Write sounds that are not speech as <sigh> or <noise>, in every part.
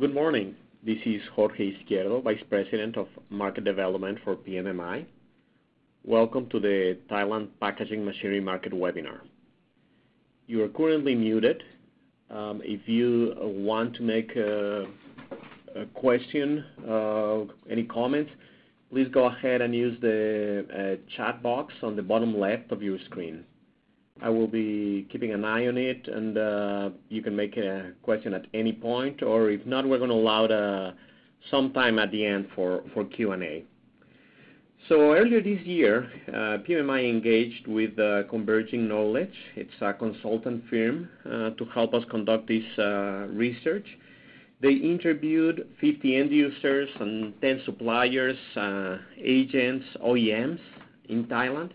Good morning. This is Jorge Izquierdo, Vice President of Market Development for PMMI. Welcome to the Thailand Packaging Machinery Market webinar. You are currently muted. Um, if you want to make a question, uh, any comments, please go ahead and use the uh, chat box on the bottom left of your screen. I will be keeping an eye on it, and uh, you can make a question at any point, or if not, we're gonna allow uh, some time at the end for for Q&A. So earlier this year, uh, PMMI engaged with uh, Converging Knowledge. It's a consultant firm to help us conduct this research. They interviewed 50 end users and 10 suppliers, agents, OEMs in Thailand,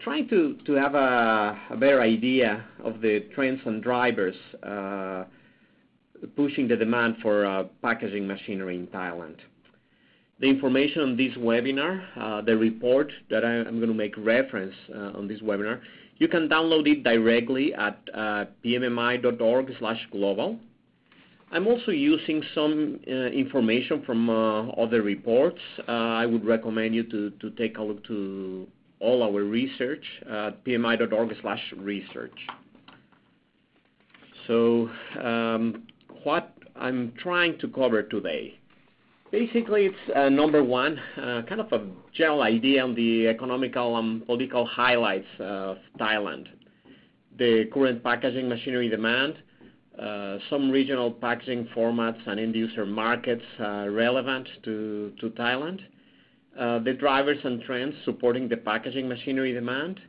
trying to to have a a better idea of the trends and drivers uh, pushing the demand for uh, packaging machinery in Thailand. The information on this webinar, uh, the report that I'm gonna make reference on this webinar, you can download it directly at pmmi.org slash global. I'm also using some information from other reports. I would recommend you to, to take a look to all our research at pmmi.org/research. So um, what I'm trying to cover today, basically it's uh, number one, uh, kind of a general idea on the economical and political highlights of Thailand. The current packaging machinery demand, uh, some regional packaging formats and end user markets relevant to Thailand, Uh, the drivers and trends supporting the packaging machinery demand.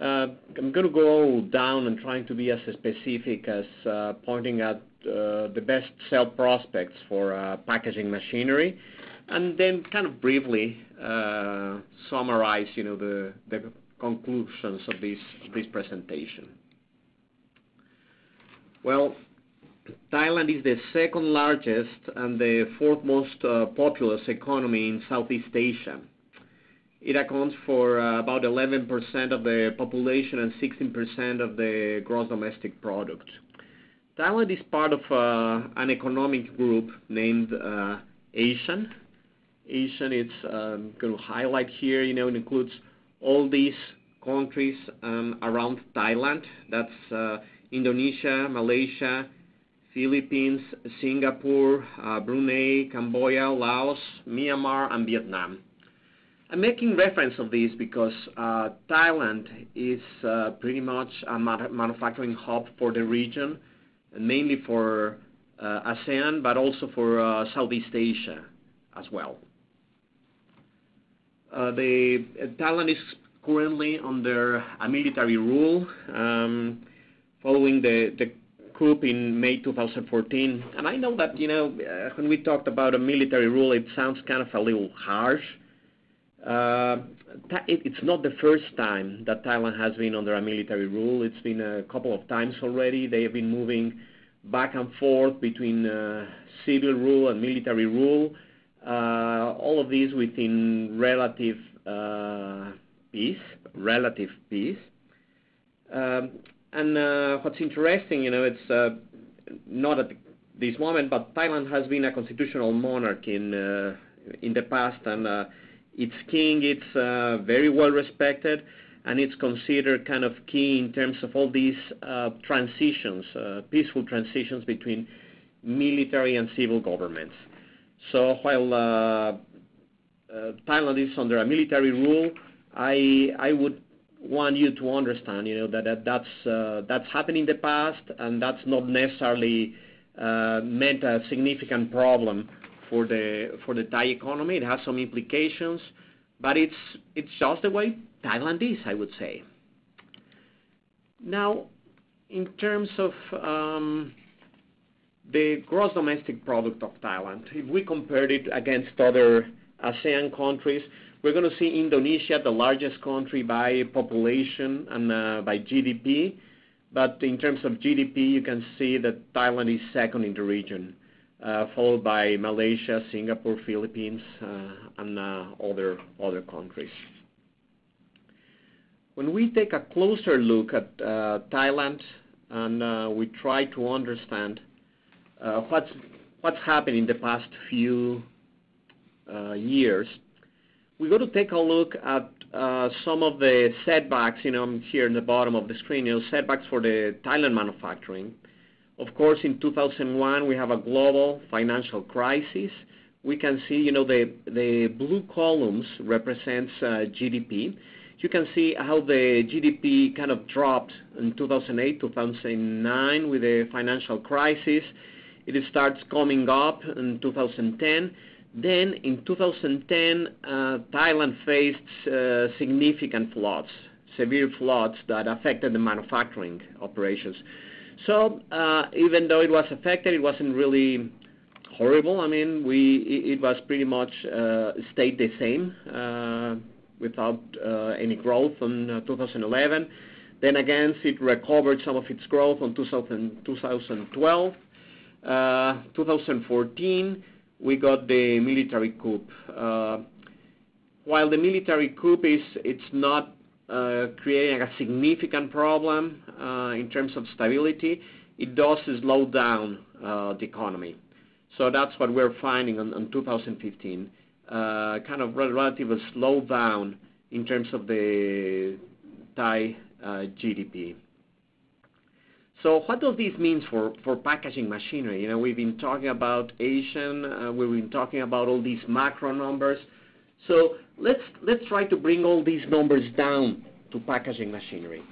Uh, I'm gonna go down and trying to be as specific as uh, pointing out the best sales prospects for packaging machinery, and then kind of briefly summarize, you know, the the conclusions of this this presentation. Well, Thailand is the second largest and the fourth most uh, populous economy in Southeast Asia. It accounts for uh, about 11% of the population and 16% of the gross domestic product. Thailand is part of uh, an economic group named ASEAN. ASEAN, it's um, gonna highlight here, you know, it includes all these countries um, around Thailand. That's Indonesia, Malaysia, Philippines, Singapore, uh, Brunei, Cambodia, Laos, Myanmar, and Vietnam. I'm making reference of this because uh, Thailand is uh, pretty much a manufacturing hub for the region, mainly for ASEAN, but also for Southeast Asia as well. Thailand is currently under a military rule um, following the coup in May 2014. and I know that, you know, uh, when we talked about a military rule, it sounds kind of a little harsh. Uh, it's not the first time that Thailand has been under a military rule. It's been a couple of times already. They have been moving back and forth between uh, civil rule and military rule, all of these within relative peace. relative peace. Um, And uh, what's interesting, you know, it's uh, not at this moment, but Thailand has been a constitutional monarch in uh, in the past, and its king, it's very well respected, and it's considered kind of key in terms of all these transitions, peaceful transitions between military and civil governments. So while Thailand is under a military rule, I I would want you to understand, you know, that uh, that's happened in the past, and that's not necessarily uh, meant a significant problem for the Thai economy. It has some implications, but it's it's just the way Thailand is, I would say. Now, in terms of um, the gross domestic product of Thailand, if we compared it against other ASEAN countries, we're gonna see Indonesia, the largest country by population and uh, by GDP. But in terms of GDP, you can see that Thailand is second in the region, uh, followed by Malaysia, Singapore, Philippines, uh, and other countries. When we take a closer look at Thailand and we try to understand what's happened in the past few years, we go to take a look at uh, some of the setbacks, you know, here in the bottom of the screen, you know, setbacks for the Thailand manufacturing. Of course, in 2001, we have a global financial crisis. We can see, you know, the blue columns represents uh, GDP. You can see how the GDP kind of dropped in 2008, 2009 with the financial crisis. It starts coming up in 2010. Then in 2010, uh, Thailand faced uh, significant floods, severe floods that affected the manufacturing operations. So uh even though it was affected, it wasn't really horrible. I mean, it was pretty much uh, stayed the same without any growth in 2011. Then Again, it recovered some of its growth in 2012. 2014, we got the military coup. Uh, while the military coup is it's not uh, creating a significant problem uh, in terms of stability, it does slow down the economy. So that's what we're finding in 2015, kind of relative slowdown in terms of the Thai GDP. So what does this mean for packaging machinery? You know, we've been talking about ASEAN, uh, we've been talking about all these macro numbers. So let's try to bring all these numbers down to packaging machinery.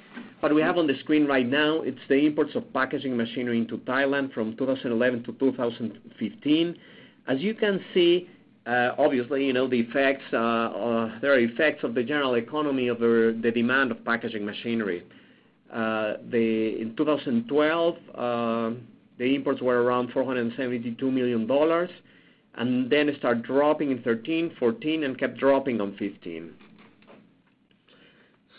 What we have on the screen right now, it's the imports of packaging machinery into Thailand from 2011 to 2015. As you can see, uh, obviously, you know, the effects, uh, there are effects of the general economy over the demand of packaging machinery. In 2012, uh, the imports were around $472 million, and then it started dropping in 2013, 2014, and kept dropping in 2015.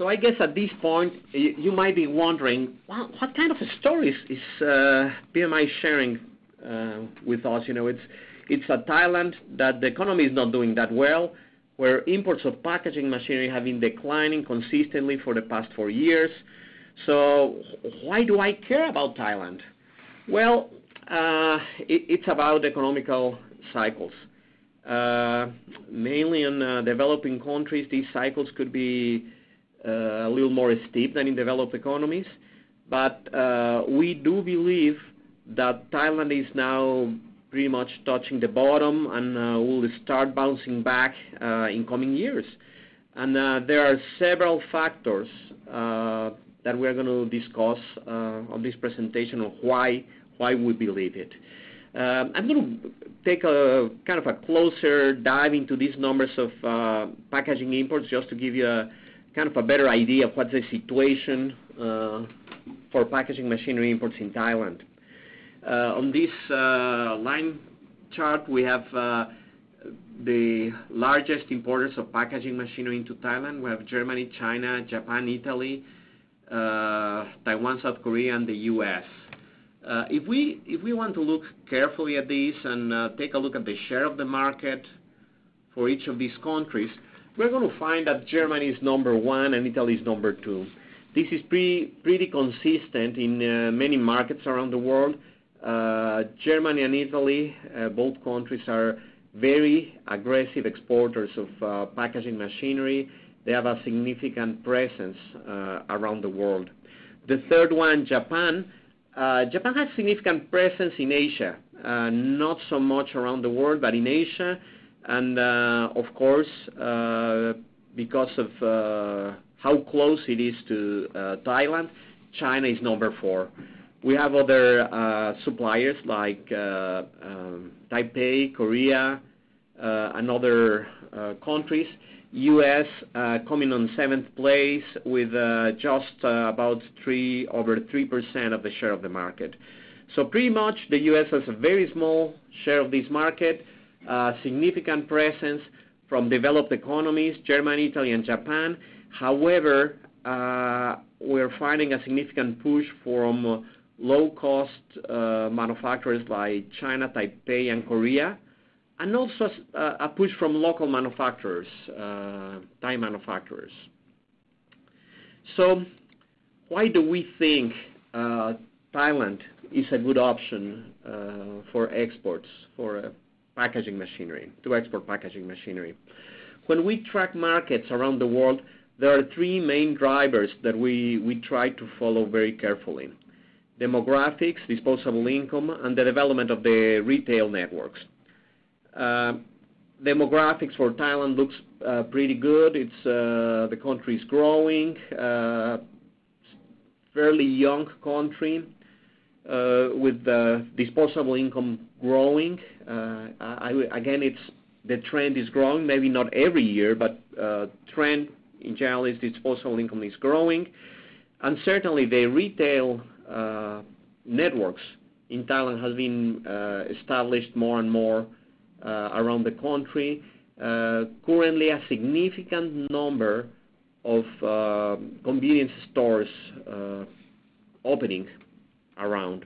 I guess at this point, you might be wondering, what kind of a story is uh, PMMI sharing uh, with us? You know, it's it's a Thailand that the economy is not doing that well, where imports of packaging machinery have been declining consistently for the past four years. So why do I care about Thailand? Well, uh, it's about economical cycles. Uh, mainly in uh, developing countries, these cycles could be a little more steep than in developed economies. But we do believe that Thailand is now pretty much touching the bottom and will start bouncing back in coming years. And there are several factors that we're gonna discuss uh, on this presentation of why why we believe it. Uh, I'm gonna take a kind of a closer dive into these numbers of uh, packaging imports just to give you a kind of a better idea of what's the situation for packaging machinery imports in Thailand. On this line chart, we have the largest importers of packaging machinery into Thailand. We have Germany, China, Japan, Italy, Uh, Taiwan, South Korea, and the U.S. Uh, if we want to look carefully at this and uh, take a look at the share of the market for each of these countries, we're gonna find that Germany is number one and Italy is number two. This is pretty consistent in many markets around the world. Germany and Italy, both countries are very aggressive exporters of packaging machinery. They have a significant presence uh, around the world. The third one, Japan. Uh, Japan has significant presence in Asia, uh, not so much around the world, but in Asia. And of course, because of how close it is to Thailand, China is number four. We have other suppliers like um, Taipei, Korea, and other countries. U.S. Uh, coming on seventh place with uh, just uh, about three over 3% of the share of the market. So pretty much the U.S. has a very small share of this market, significant presence from developed economies, Germany, Italy, and Japan. However, we're finding a significant push from low-cost manufacturers like China, Taipei, and Korea, and also uh, a push from local manufacturers, uh, Thai manufacturers. So why do we think uh, Thailand is a good option for exports for packaging machinery, to export packaging machinery. When we track markets around the world, there are three main drivers that we try to follow very carefully: demographics, disposable income, and the development of the retail networks. Uh, demographics for Thailand looks uh, pretty good. It's uh, the country is growing, fairly young country, with disposable income growing. Again, it's the trend is growing, maybe not every year, but trend in general is disposable income is growing. And certainly, the retail networks in Thailand has been established more and more Uh, around the country. Uh, currently, a significant number of uh, convenience stores opening around.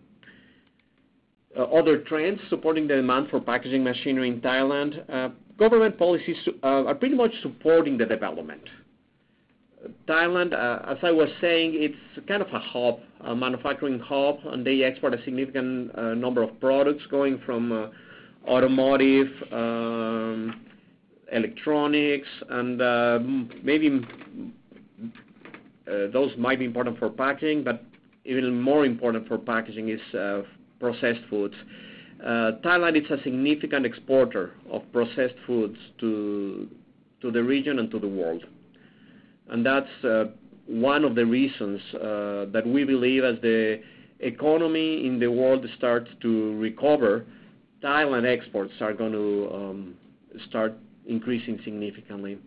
Other trends supporting the demand for packaging machinery in Thailand, government policies are pretty much supporting the development. Thailand, as I was saying, it's kind of a hub, a manufacturing hub, and they export a significant number of products going from automotive, um, electronics, and uh, maybe mm, uh, those might be important for packaging, but even more important for packaging is uh, processed foods. Thailand is a significant exporter of processed foods to the region and to the world. And that's one of the reasons that we believe as the economy in the world starts to recover, Thailand exports are going to um, start increasing significantly.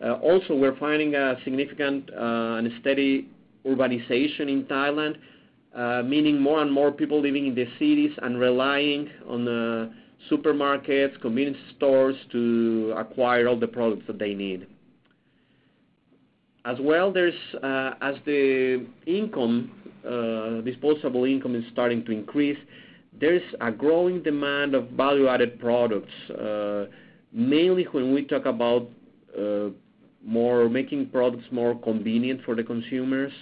Uh, also, we're finding a significant uh, and steady urbanization in Thailand, uh, meaning more and more people living in the cities and relying on supermarkets, convenience stores to acquire all the products that they need. As well, as the income, disposable income is starting to increase, there's a growing demand of value-added products, uh, mainly when we talk about uh, more making products more convenient for the consumers.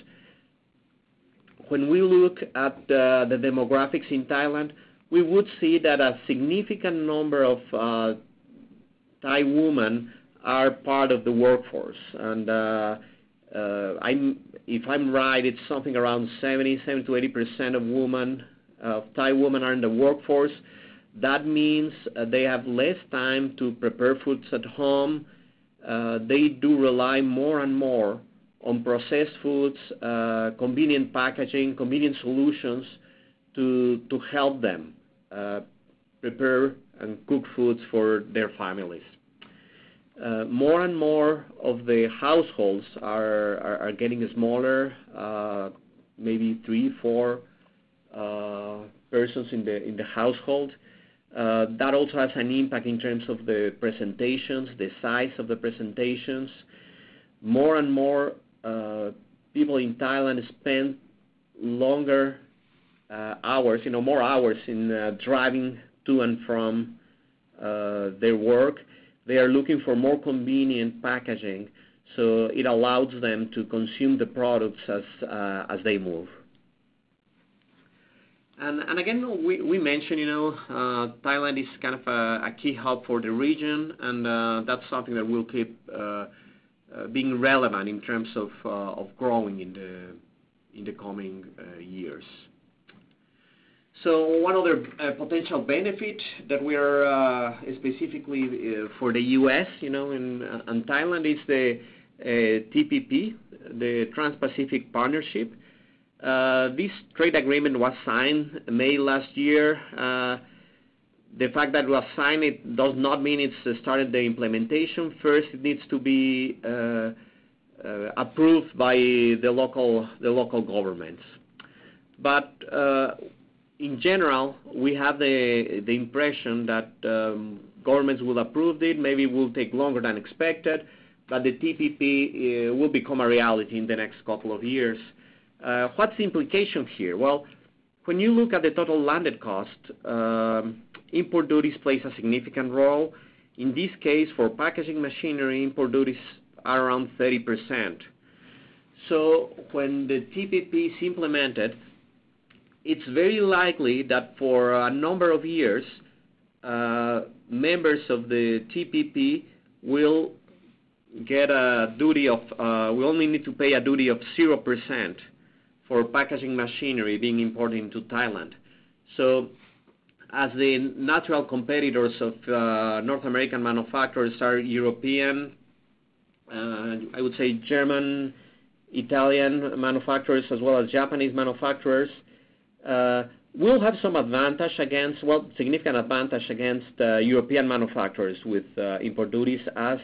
When we look at the demographics in Thailand, we would see that a significant number of uh, Thai women are part of the workforce. And if I'm right, it's something around 70%-80% of Thai women are in the workforce. That means uh, they have less time to prepare foods at home. Uh, they do rely more and more on processed foods, uh, convenient packaging, convenient solutions to help them prepare and cook foods for their families. More and more of the households are getting smaller, maybe three, four Uh, persons in the in the household. Uh, that also has an impact in terms of the presentations, the size of the presentations. More and more uh, people in Thailand spend longer hours, you know, more hours in driving to and from their work. They are looking for more convenient packaging, so it allows them to consume the products as as they move. And, and again, we we mentioned you know, uh, Thailand is kind of a key hub for the region, and uh, that's something that will keep uh, uh, being relevant in terms uh, of growing in the in the coming uh, years. So one other potential benefit that we are specifically for the U.S. You know, and, and Thailand is the TPP, the Trans-Pacific Partnership. Uh, this trade agreement was signed May last year. Uh, the fact that it was signed, it does not mean it's uh, started the implementation. First, it needs to be approved by the local the local governments. But uh in general, we have the impression that um, governments will approve it. Maybe it will take longer than expected, but the TPP will become a reality in the next couple of years. Uh, what's the implication here? Well, when you look at the total landed cost, um, import duties plays a significant role. In this case, for packaging machinery, import duties are around 30%. So when the TPP is implemented, it's very likely that for a number of years, uh, members of the TPP will get a duty of, uh, we only need to pay a duty of 0% for packaging machinery being imported into Thailand. So as the natural competitors of uh, North American manufacturers are European, uh, I would say German, Italian manufacturers, as well as Japanese manufacturers, uh, we'll have some advantage against, well, significant advantage against European manufacturers with import duties. As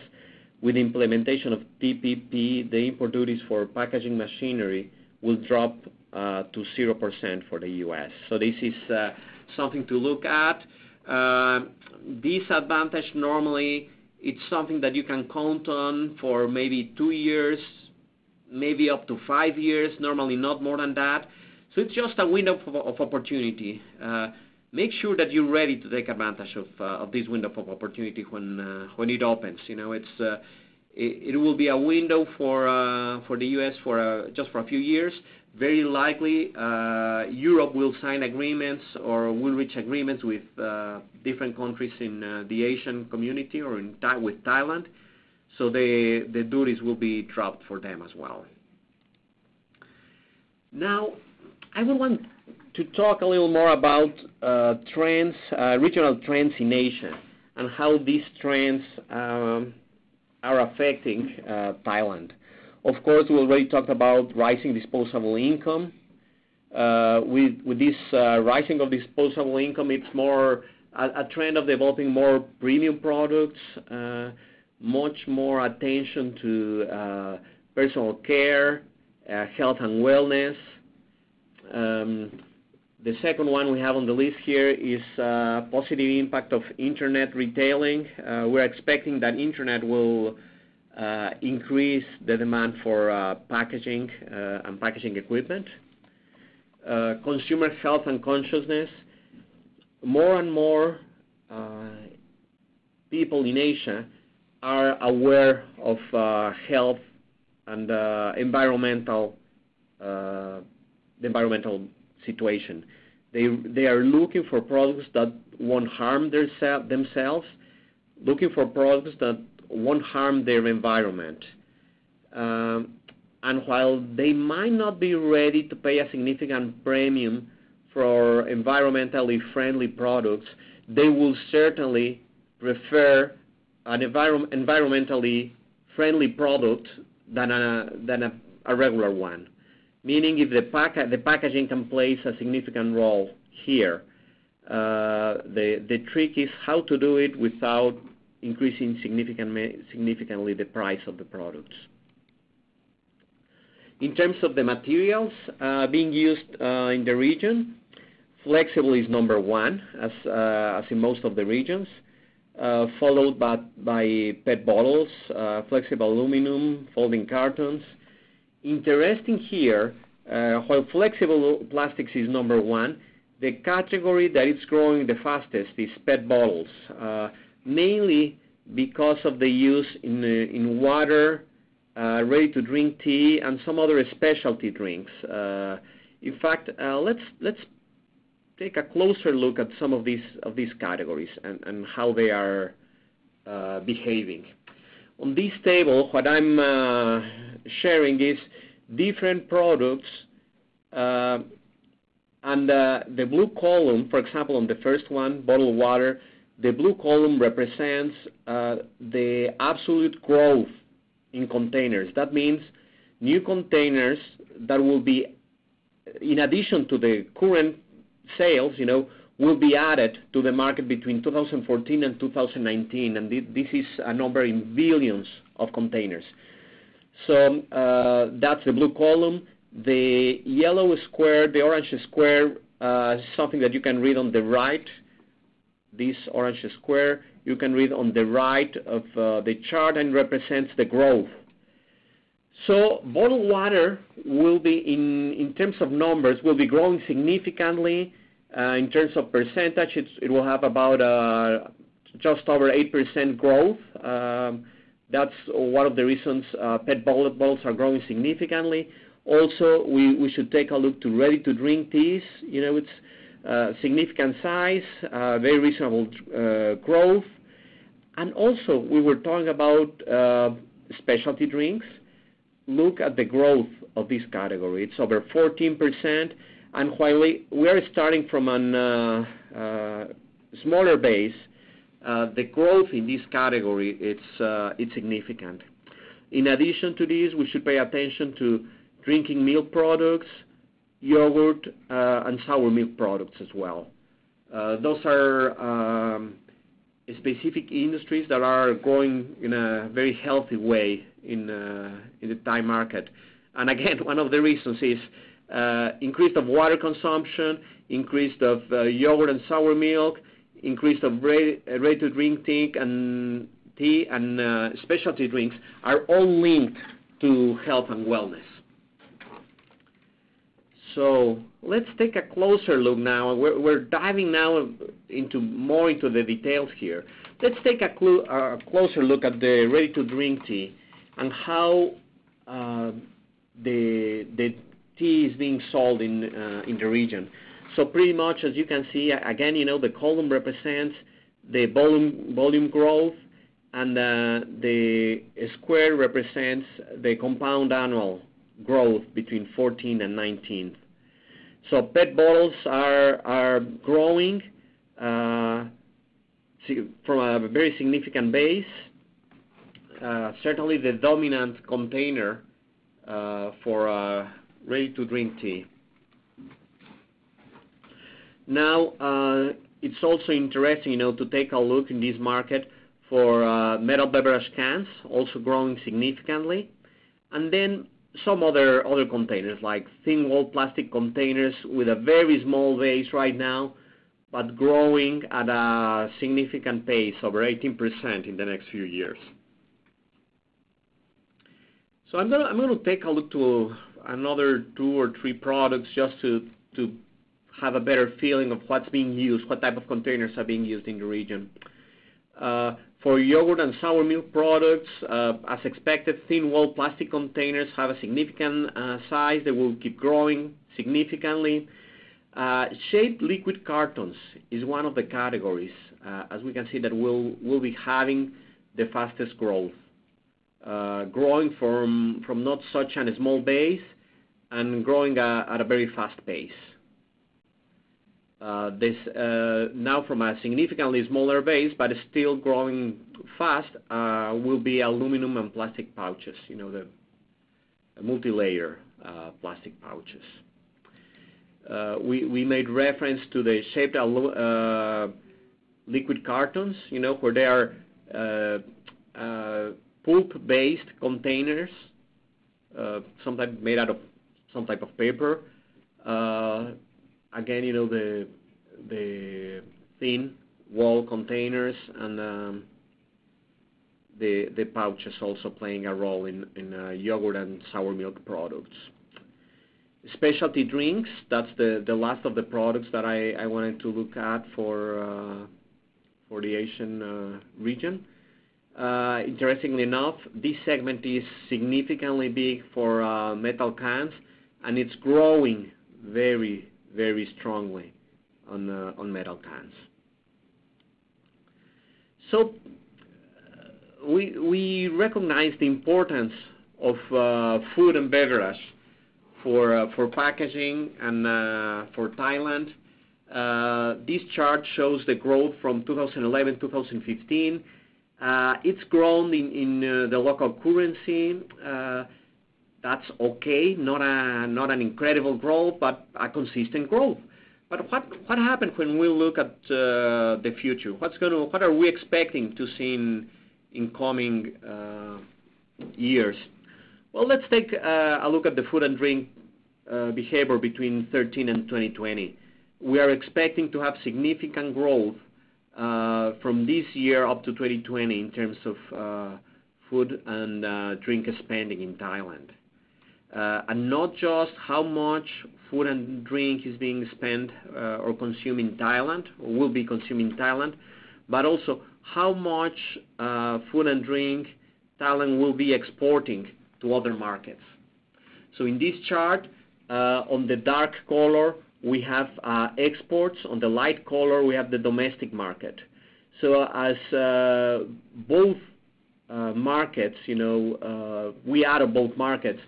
with implementation of TPP, the import duties for packaging machinery will drop uh, to 0% for the U.S. So this is uh, something to look at. Um, this advantage, normally, it's something that you can count on for maybe two years, maybe up to five years, normally not more than that. So it's just a window of opportunity. Uh, make sure that you're ready to take advantage of this window of opportunity when it opens. It will be a window for uh, the U.S. For uh, just for a few years. Very likely, uh, Europe will sign agreements or will reach agreements with different countries in the ASEAN community or with Thailand. So the the duties will be dropped for them as well. Now, I would want to talk a little more about trends, regional trends in Asia and how these trends um, are affecting uh, Thailand. Of course, we already talked about rising disposable income. Uh, with this uh, rising of disposable income, it's more a trend of developing more premium products, much more attention to personal care, health and wellness. Um, The second one we have on the list here is uh, positive impact of internet retailing. Uh, we're expecting that internet will uh, increase the demand for packaging and packaging equipment. Consumer health and consciousness. More and more people in Asia are aware of health and environmental. the environmental situation. They they are looking for products that won't harm their, themselves, looking for products that won't harm their environment. Um, and while they might not be ready to pay a significant premium for environmentally friendly products, they will certainly prefer an environmentally friendly product than a regular one. Meaning if the packaging can play a significant role here, uh, the trick is how to do it without increasing significantly the price of the products. In terms of the materials uh, being used uh, in the region, flexible is number one, as in most of the regions, followed by PET bottles, flexible aluminum, folding cartons. Interesting here, uh, while flexible plastics is number one, the category that is growing the fastest is PET bottles, uh, mainly because of the use in uh, water, ready-to-drink tea, and some other specialty drinks. In fact, let's let's take a closer look at some of these of these categories and how they are behaving. On this table, what I'm uh, sharing is different products, uh, and uh, the blue column, for example, on the first one, bottled water, the blue column represents the absolute growth in containers. That means new containers that will be, in addition to the current sales, will be added to the market between 2014 and 2019, and this is a number in billions of containers. So uh, that's the blue column. The yellow square, the orange square, uh, is something that you can read on the right. This orange square, you can read on the right of uh, the chart and represents the growth. So bottled water, will be, in terms of numbers, will be growing significantly. Uh, in terms of percentage, it will have about uh, just over 8% growth. Um, that's one of the reasons uh, PET bottles are growing significantly. Also, we should take a look to ready-to-drink teas. You know, it's significant size, very reasonable growth. And also, we were talking about specialty drinks. Look at the growth of this category. It's over 14%. And while we are starting from a uh, uh, smaller base, uh, the growth in this category, it's significant. In addition to this, we should pay attention to drinking milk products, yogurt, and sour milk products as well. Those are um, specific industries that are growing in a very healthy way in the Thai market. And again, <laughs> one of the reasons is Uh, increase of water consumption, increase of uh, yogurt and sour milk, increase of uh, ready-to-drink tea and specialty drinks are all linked to health and wellness. So let's take a closer look now. We're diving now into more into the details here. Let's take a closer look at the ready-to-drink tea and how the tea is being sold uh, in the region. So pretty much as you can see, again, you know, the column represents the volume growth, and uh, the square represents the compound annual growth between 2014 and 2019. PET bottles are growing uh, from a very significant base. Certainly the dominant container for ready-to-drink tea. Now, uh, it's also interesting, you know, to take a look in this market for uh, metal beverage cans, also growing significantly. And then some other other containers, like thin-walled plastic containers with a very small base right now, but growing at a significant pace, over 18% in the next few years. So, I'm gonna take a look to another two or three products just to to have a better feeling of what's being used, what type of containers are being used in the region. Uh, for yogurt and sour milk products, uh, as expected, thin-walled plastic containers have a significant uh, size. They will keep growing significantly. Shaped liquid cartons is one of the categories, as we can see, that will will be having the fastest growth, Uh, growing from from not such a small base and growing uh, at a very fast pace. Uh, this now from a significantly smaller base, but still growing fast, will be aluminum and plastic pouches, you know, the multilayer plastic pouches. We made reference to the shaped liquid cartons, you know, where they are pulp-based containers, uh, sometimes made out of some type of paper. Uh, again, you know, the thin wall containers and um, the pouches also playing a role in uh, yogurt and sour milk products. Specialty drinks, that's the last of the products that I wanted to look at for the Asian region. Uh, interestingly enough, this segment is significantly big for uh, metal cans, and it's growing very very strongly on uh, on metal cans. So we we recognize the importance of food and beverage for for packaging and for Thailand. This chart shows the growth from 2011 to 2015. Uh, it's grown in uh, the local currency. Uh, that's okay, not an incredible growth, but a consistent growth. But what happens when we look at the future? What are we expecting to see in coming years? Well, let's take a look at the food and drink behavior between 2013 and 2020. We are expecting to have significant growth from this year up to 2020 in terms of uh, food and uh, drink spending in Thailand. Uh and not just how much food and drink is being spent uh, or consumed in Thailand or will be consumed in Thailand, but also how much food and drink Thailand will be exporting to other markets. So in this chart, on the dark color, we have uh, exports. On the light color, we have the domestic market. So as uh, both uh, markets, you know, we are both markets,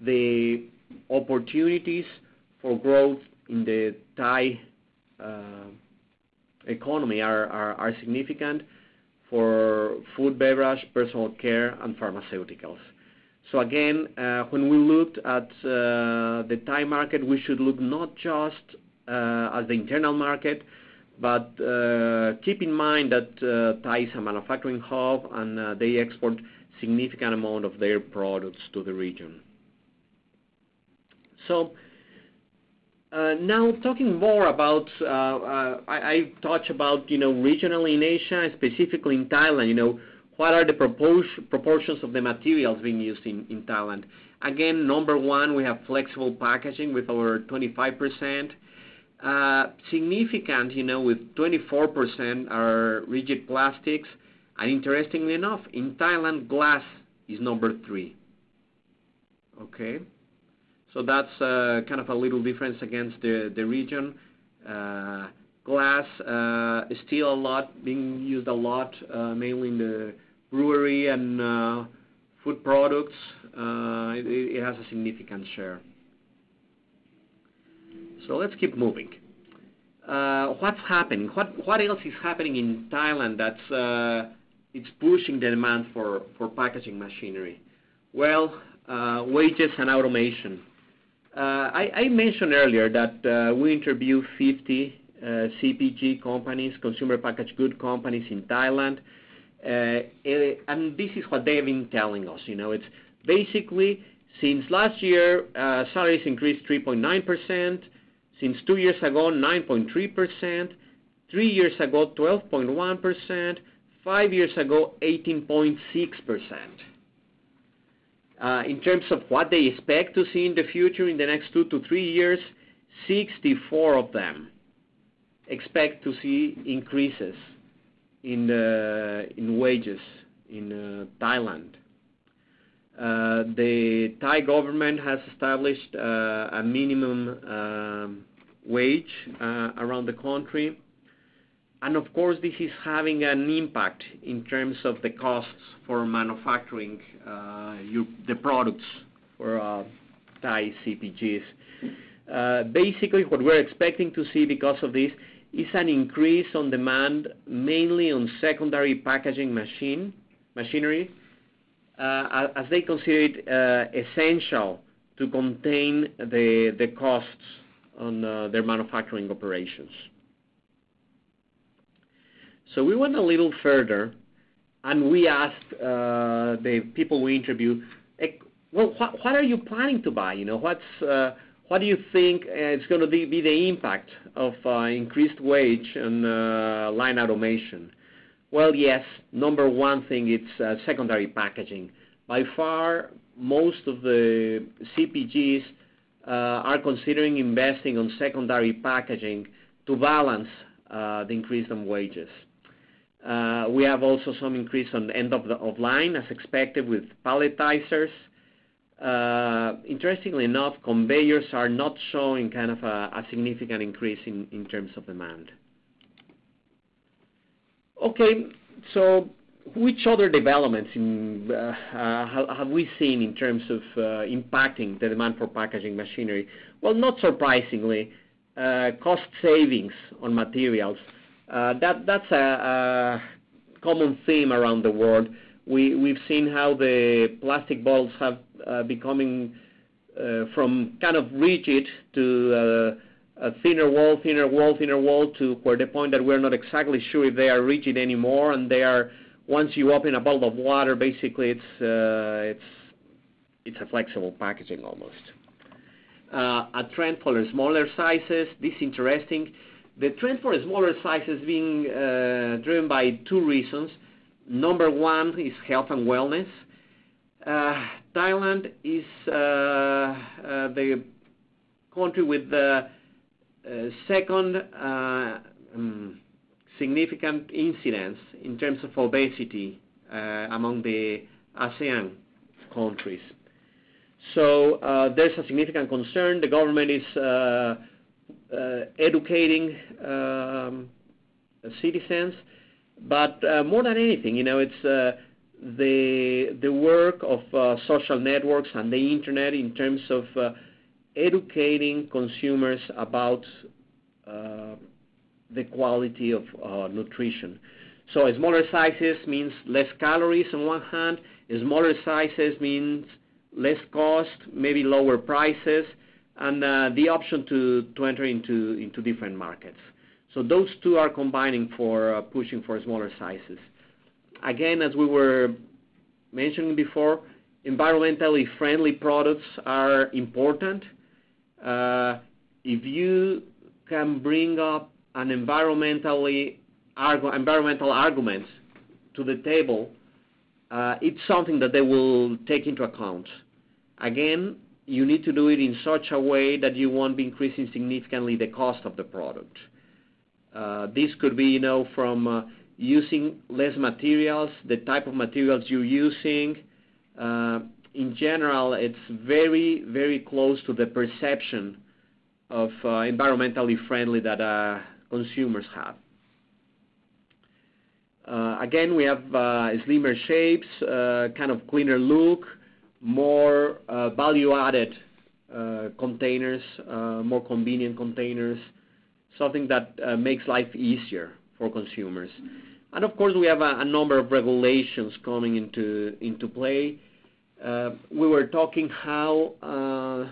the opportunities for growth in the Thai economy are are significant for food, beverage, personal care, and pharmaceuticals. So again, uh, when we looked at uh, the Thai market, we should look not just uh, at the internal market, but keep in mind that Thai is a manufacturing hub, and they export significant amount of their products to the region. So uh now talking more about, I touch about, you know, regionally in Asia, specifically in Thailand, you know, what are the proportions of the materials being used in Thailand? Again, number one, we have flexible packaging with over 25%. Uh, significant, you know, with 24% are rigid plastics. And interestingly enough, in Thailand, glass is number three. Okay? So that's uh, kind of a little difference against the region. Uh, glass is still a lot being used a lot, mainly in the brewery and uh, food products. Uh, it has a significant share. So let's keep moving. Uh, what's happening? What else is happening in Thailand that's it's pushing the demand for packaging machinery? Well, wages and automation. I mentioned earlier that we interviewed 50 CPG companies, consumer packaged good companies in Thailand. Uh, and this is what they've been telling us. You know, it's basically since last year, uh, salaries increased 3.9%. Since two years ago, 9.3%. Three years ago, 12.1%. Five years ago, 18.6%. Uh, in terms of what they expect to see in the future in the next two to three years, 64 of them expect to see increases Uh, in wages in uh, Thailand. Uh, the Thai government has established a minimum um, wage around the country. And of course, this is having an impact in terms of the costs for manufacturing the products for Thai CPGs. Basically, what we're expecting to see because of this is an increase on demand, mainly on secondary packaging machine machinery, uh, as they consider it uh, essential to contain the costs on uh, their manufacturing operations. So we went a little further, and we asked the people we interviewed, "Well, what are you planning to buy? You know, what do you think uh, is gonna be the impact of uh, increased wage and uh, line automation?" Well, yes, number one thing, it's secondary packaging. By far, most of the CPGs are considering investing on secondary packaging to balance the increase in wages. We have also some increase on end of the of line, as expected with palletizers. Uh, interestingly enough, conveyors are not showing kind of a significant increase in terms of demand. Okay, so which other developments uh, have we seen in terms of uh, impacting the demand for packaging machinery? Well, not surprisingly, cost savings on materials. That's a common theme around the world. We've seen how the plastic bottles have Uh, becoming uh, from kind of rigid to uh, a thinner wall thinner wall, thinner wall to where the point that we're not exactly sure if they are rigid anymore, and they are. Once you open a bottle of water, basically it's a flexible packaging almost. A trend for smaller sizes. This is interesting. The trend for smaller sizes being driven by two reasons. Number one is health and wellness. Thailand is uh, uh, the country with the uh, second um, significant incidence in terms of obesity among the ASEAN countries. So uh there's a significant concern. The government is educating um, citizens. But more than anything, you know it's the work of uh, social networks and the internet in terms of uh, educating consumers about uh, the quality of nutrition. So smaller sizes means less calories on one hand. Smaller sizes means less cost, maybe lower prices, and the option to enter into different markets. So those two are combining for pushing for smaller sizes. Again, as we were mentioning before, environmentally friendly products are important. Uh, if you can bring up an environmentally environmental argument to the table, uh, it's something that they will take into account. Again, you need to do it in such a way that you won't be increasing significantly the cost of the product. Uh, this could be you know from using less materials, the type of materials you're using. Uh, in general, it's very very close to the perception of uh, environmentally friendly that uh, consumers have. Again, we have slimmer shapes, kind of cleaner look, more value-added containers, more convenient containers, something that makes life easier for consumers. And of course, we have a number of regulations coming into play. Uh, we were talking how uh,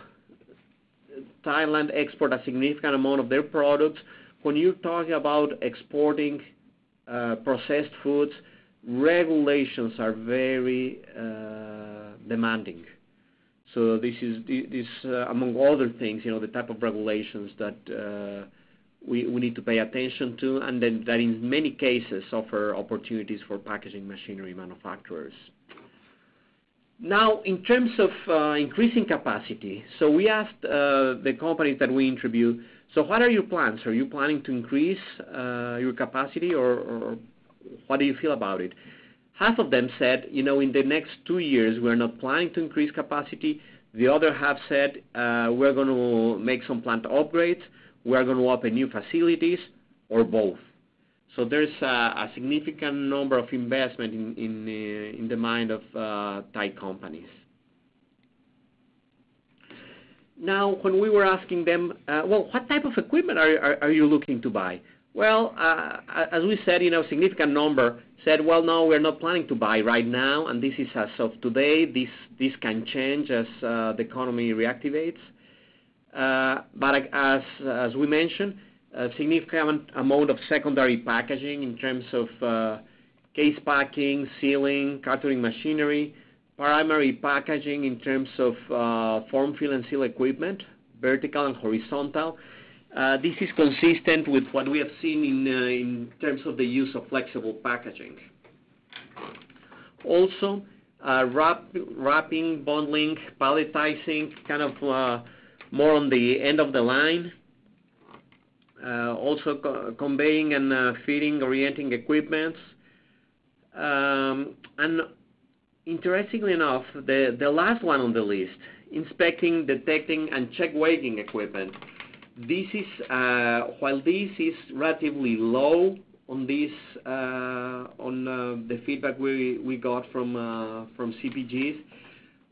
Thailand export a significant amount of their products. When you're talking about exporting uh, processed foods, regulations are very demanding. So this, is this among other things, you know, the type of regulations that we need to pay attention to, and that in many cases offer opportunities for packaging machinery manufacturers. Now, in terms of uh, increasing capacity, so we asked uh, the companies that we interviewed, so "What are your plans? Are you planning to increase uh, your capacity, or what do you feel about it?" Half of them said, you know, "In the next two years, we're not planning to increase capacity." The other half said, "We're going to make some plant upgrades. We are going to open new facilities," or both. So there's a significant number of investment in in uh, the mind of uh, Thai companies. Now, when we were asking them, uh, "Well, what type of equipment are are you looking to buy?" Well, as we said, you know, a significant number said, "Well, no, we're not planning to buy right now, and this is as of today. This can change as the economy reactivates." Uh, as as we mentioned, a significant amount of secondary packaging in terms of uh, case packing, sealing, cartoning machinery, primary packaging in terms of uh, form, fill, and seal equipment, vertical and horizontal. This is consistent with what we have seen in terms of the use of flexible packaging. Also, wrapping, bundling, palletizing, kind of more on the end of the line. Also conveying and feeding orienting equipment. Um and interestingly enough, the last one on the list, inspecting, detecting, and check weighing equipment. This is uh while this is relatively low on this uh on the feedback we got from CPGs,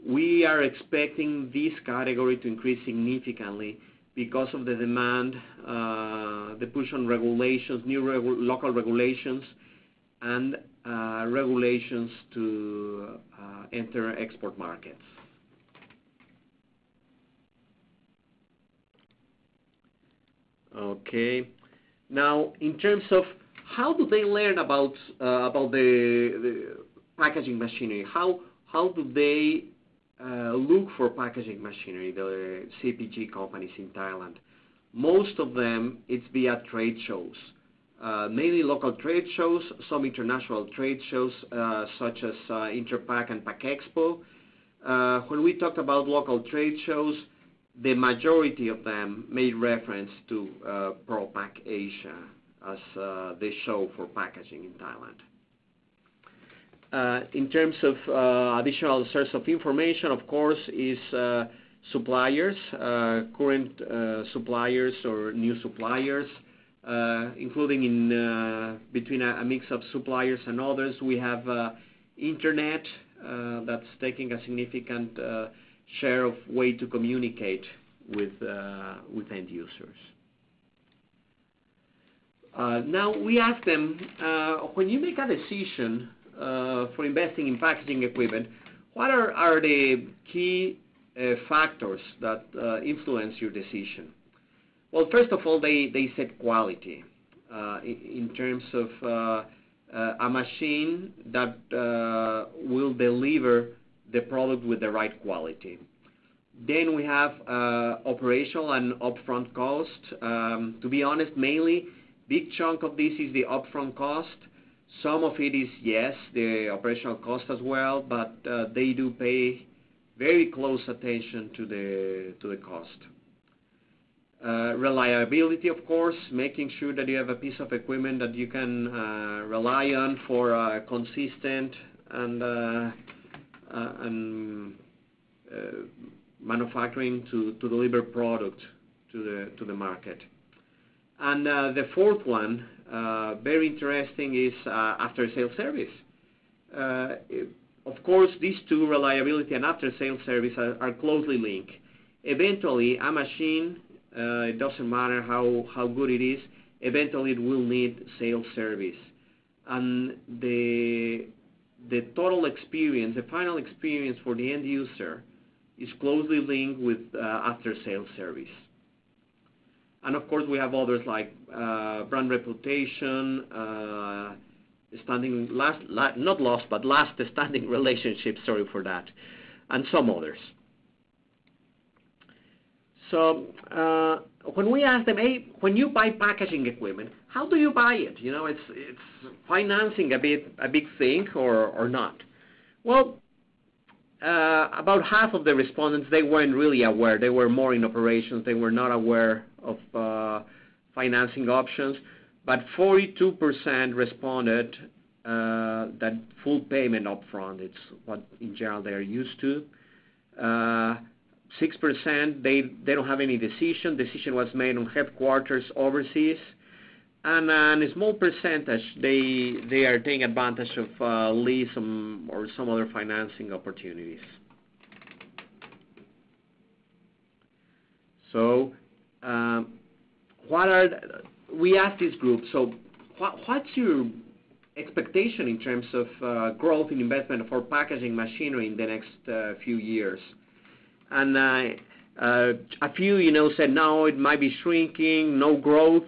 we are expecting this category to increase significantly because of the demand, uh, the push on regulations, new local regulations, and uh, regulations to uh, enter export markets. Okay. Now, in terms of how do they learn about about the packaging machinery, how how do they Uh, look for packaging machinery, the CPG companies in Thailand? Most of them, it's via trade shows. Uh, mainly local trade shows, some international trade shows, uh, such as Interpack and Packexpo. When we talk about local trade shows, the majority of them made reference to ProPak Asia as the show for packaging in Thailand. Uh, in terms of uh, additional source of information, of course, is uh, suppliers, current suppliers or new suppliers, including in between a mix of suppliers and others. We have internet that's taking a significant share of way to communicate with end users. Now we ask them, when you make a decision Uh, for investing in packaging equipment, what are the key uh, factors that uh, influence your decision? Well, first of all, they set quality in terms of a machine that will deliver the product with the right quality. Then we have operational and upfront cost. Um, to be honest, mainly big chunk of this is the upfront cost. Some of it is, yes, the operational cost as well, but uh, they do pay very close attention to the cost. Uh, reliability, of course, making sure that you have a piece of equipment that you can uh, rely on for consistent and manufacturing to deliver product to the market. And the fourth one, Uh, very interesting, is uh, after-sale service. Uh, of course, these two, reliability and after-sale service, are closely linked. Eventually, a machine, it doesn't matter how good it is, eventually it will need sales service. And the the total experience, the final experience for the end user is closely linked with after-sale service. And of course, we have others like brand reputation, standing last—not lost, but lasting <laughs> relationships, sorry for that, and some others. So uh when we ask them, "Hey, when you buy packaging equipment, how do you buy it? You know, it's financing a bit a big thing or not?" Well, about half of the respondents, they weren't really aware. They were more in operations. They were not aware of uh, financing options. But 42% responded uh, that full payment upfront, it's what in general they are used to. Uh, 6%, they, they don't have any decision. Decision was made on headquarters overseas. Uh, and a small percentage, they they are taking advantage of uh, lease or some other financing opportunities. So um what are uh we asked this group, so "What's your expectation in terms of uh, growth in investment for packaging machinery in the next few years?" And a few, you know, said, "No, it might be shrinking, no growth."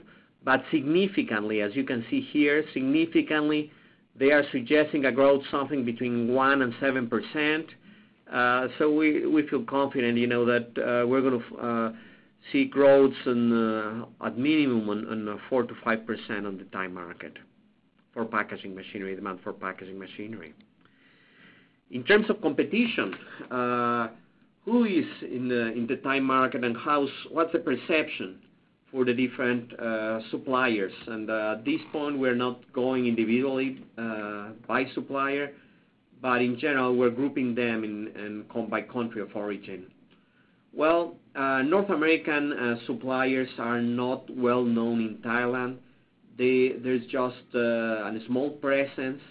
But significantly, as you can see here, significantly, they are suggesting a growth something between 1% and 7%. Uh so we feel confident, you know, that uh, we're gonna uh, see growth uh, at minimum on 4%-5% on the Thai market for packaging machinery, demand for packaging machinery. In terms of competition, who is in the Thai market and what's the perception for the different uh, suppliers? And uh, at this point, we're not going individually uh, by supplier, but in general, we're grouping them by country of origin. Well, North American suppliers are not well known in Thailand. There's just a small presence.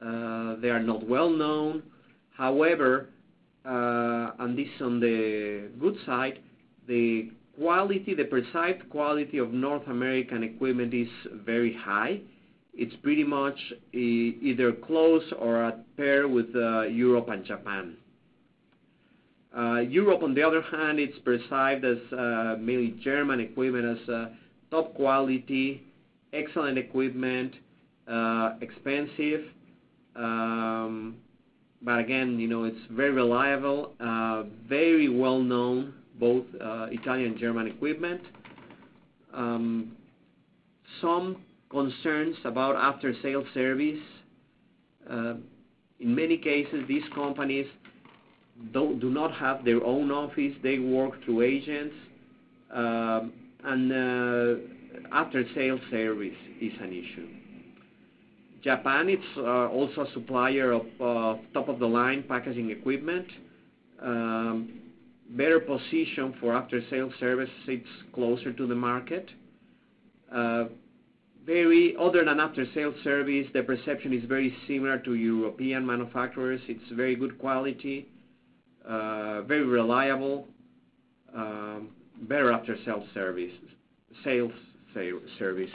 They are not well known. However, and this on the good side, the quality, the perceived quality of North American equipment is very high. It's pretty much either close or at par with uh, Europe and Japan. Uh, Europe, on the other hand, it's perceived as uh, mainly German equipment as top quality, excellent equipment, expensive. Um but again, you know, it's very reliable, very well known, both uh, Italian and German equipment. Um, some concerns about after-sale service. Uh, in many cases, these companies do not have their own office. They work through agents. Um, and uh, After-sale service is an issue. Japan, it's also a supplier of top-of-the-line packaging equipment. Um, Better position for after-sales service, it's closer to the market. Uh very other than after-sales service, the perception is very similar to European manufacturers. It's very good quality, very reliable, better after-sales service. Sales service.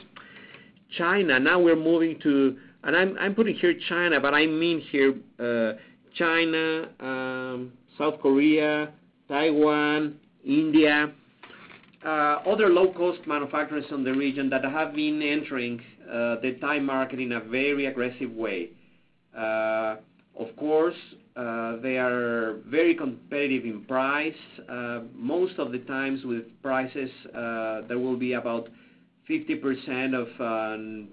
China, now we're moving to. And I'm putting here China, but I mean here China, South Korea, Taiwan, India, uh, other low-cost manufacturers in the region that have been entering uh, the Thai market in a very aggressive way. Uh, of course, they are very competitive in price. Most of the times with prices, there will be about 50% of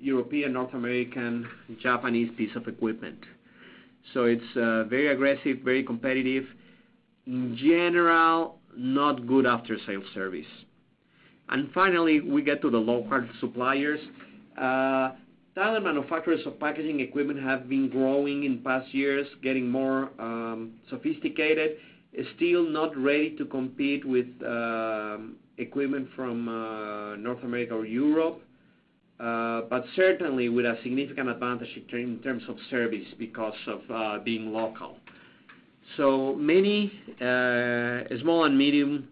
European, North American, Japanese piece of equipment. So it's very aggressive, very competitive. In general, not good after-sales service. And finally, we get to the local suppliers. Uh, Thailand manufacturers of packaging equipment have been growing in past years, getting more um, sophisticated. Still not ready to compete with um, equipment from uh, North America or Europe, uh, but certainly with a significant advantage in terms of service because of being local. So many uh, small and medium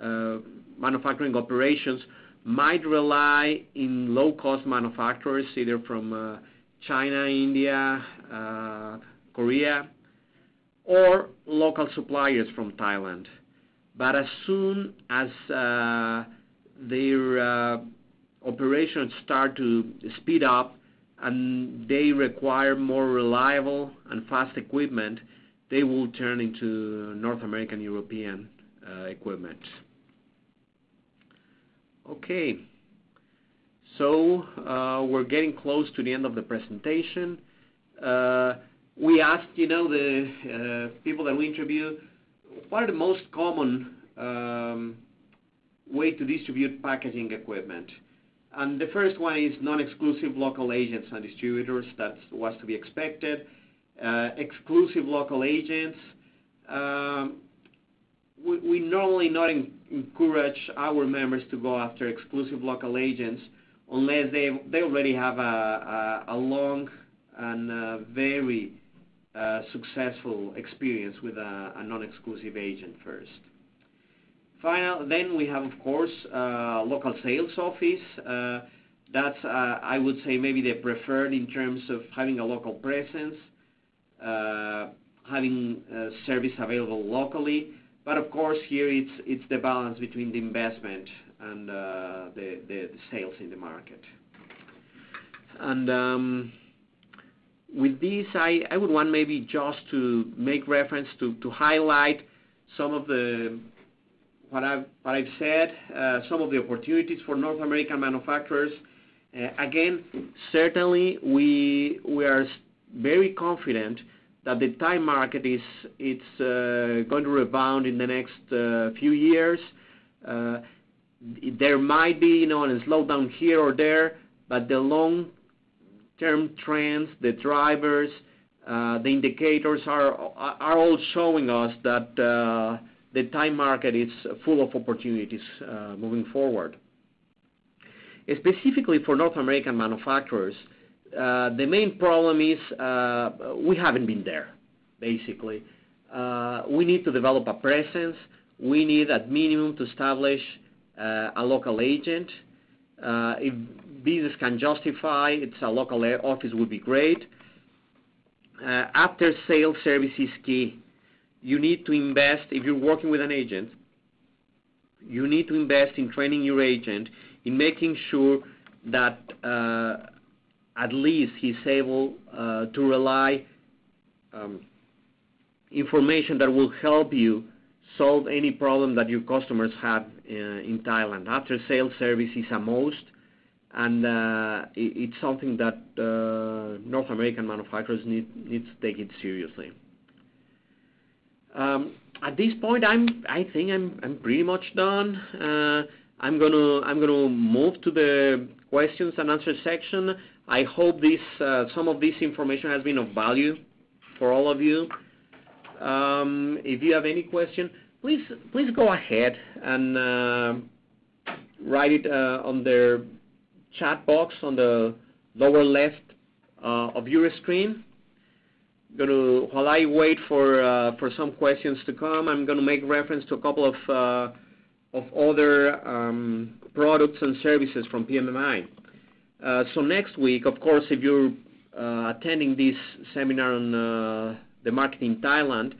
uh, manufacturing operations might rely on low-cost manufacturers, either from uh, China, India, Korea, or local suppliers from Thailand. But as soon as their operations start to speed up and they require more reliable and fast equipment, they will turn into North American, European uh, equipment. Okay. So uh we're getting close to the end of the presentation. Uh, we asked, you know, the uh, people that we interview, what are the most common um, way to distribute packaging equipment? And the first one is non-exclusive local agents and distributors. That was to be expected. Uh, exclusive local agents, um, we normally not encourage our members to go after exclusive local agents unless they already have a long and very uh, successful experience with a non-exclusive agent first. then We have, of course, uh, local sales office. That's, I would say maybe the preferred in terms of having a local presence, Uh, having uh, service available locally. But of course, here it's the balance between the investment and uh, the sales in the market. And um with this, I would want maybe just to make reference to highlight some of the what I've said, some of the opportunities for North American manufacturers. Again, certainly we we are very confident that the Thai market is uh, going to rebound in the next uh, few years. Uh, there might be, you know, a slowdown here or there, but the long-term trends, the drivers, the indicators are all showing us that the Thai market is full of opportunities moving forward. Specifically for North American manufacturers, Uh, the main problem is uh, we haven't been there, basically. Uh, we need to develop a presence. We need at minimum to establish a local agent. If business can justify, it's a local office would be great. After-sales service is key. You need to invest. If you're working with an agent, you need to invest in training your agent, in making sure that at least he's able uh, to rely um, information that will help you solve any problem that your customers have uh, in Thailand. After-sales service is a must, and uh, it's something that North American manufacturers need to take it seriously. Um, at this point, I I think I'm pretty much done. I'm I'm gonna move to the questions and answer section. I hope uh, some of this information has been of value for all of you. Um, if you have any question, please please go ahead and uh, write it uh, on the chat box on the lower left of your screen. While I wait for for some questions to come, I'm gonna make reference to a couple of of other um, products and services from PMMI. Next week, of course, if you're uh, attending this seminar on uh, the market in Thailand,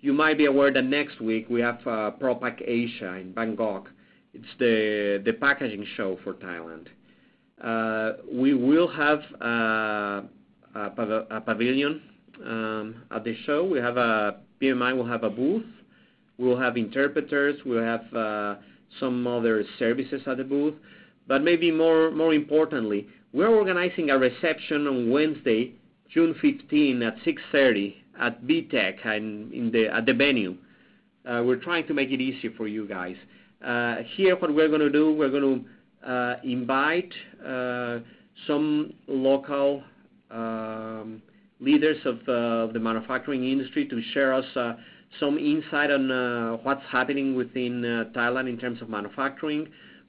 you might be aware that next week we have uh, ProPak Asia in Bangkok. It's the the packaging show for Thailand. We will have a pavilion um, at the show. PMMI will have a booth. We'll have interpreters. We'll have some other services at the booth. But maybe more more importantly, we're organizing a reception on Wednesday, June 15 at 6:30 P.M. at BITEC at the venue. Uh, we're trying to make it easy for you guys. Uh, here, what we're gonna do, we're gonna uh, invite some local um, leaders of the manufacturing industry to share us some insight on what's happening within Thailand in terms of manufacturing.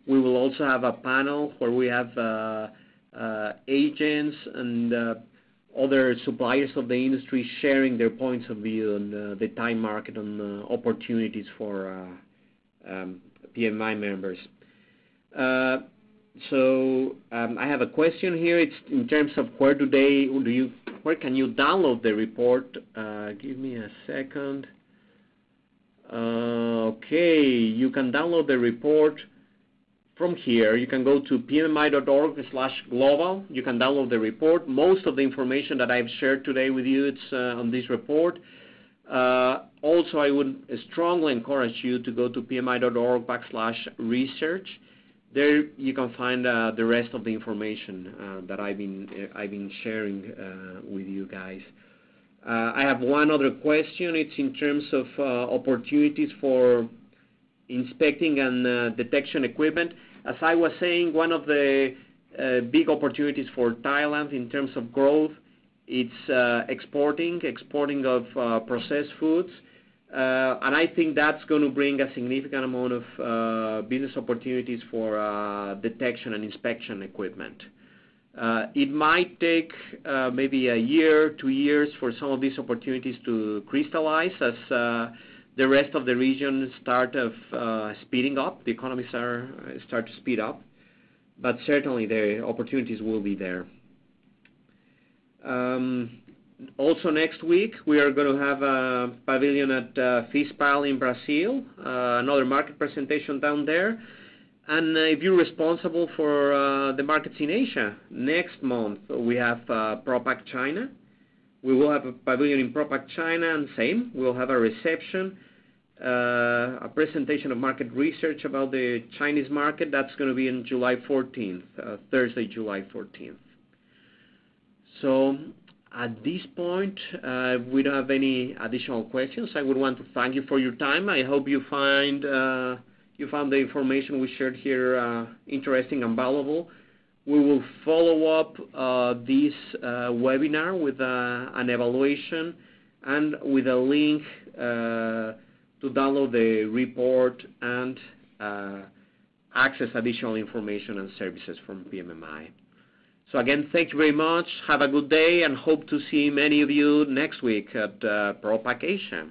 We will also have a panel where we have uh, uh, agents and uh, other suppliers of the industry sharing their points of view on the Thai market and opportunities for um, PMI members. So um, I have a question here. It's in terms of where do they where can you download the report? Give me a second. Okay. You can download the report from here. You can go to pmmi.org/global. You can download the report. Most of the information that I've shared today with you, it's uh, on this report. Uh, also, I would strongly encourage you to go to pmmi.org/research. There you can find uh, the rest of the information that I've been sharing with you guys. I have one other question. It's in terms of opportunities for inspecting and detection equipment. As I was saying, one of the uh, big opportunities for Thailand in terms of growth, it's uh, exporting exporting of uh, processed foods. And I think that's gonna bring a significant amount of business opportunities for detection and inspection equipment. It might take maybe a year, two years for some of these opportunities to crystallize as the rest of the region start of uh, speeding up, the economies uh, start to speed up. But certainly, the opportunities will be there. Um, also next week, we are gonna have a pavilion at uh, FISPAL in Brazil, another market presentation down there. And if you're responsible for the markets in Asia, next month, we have ProPak China. We will have a pavilion in ProPak China, and same, we'll have a reception, uh, a presentation of market research about the Chinese market. That's gonna be in July 14th, uh, Thursday, July 14th. At this point, uh, we don't have any additional questions. I would want to thank you for your time. I hope you find uh you found the information we shared here interesting and valuable. We will follow up uh, this uh, webinar with uh, an evaluation and with a link to download the report and access additional information and services from PMMI. So Again, thank you very much. Have a good day, and hope to see many of you next week at ProPak Asia.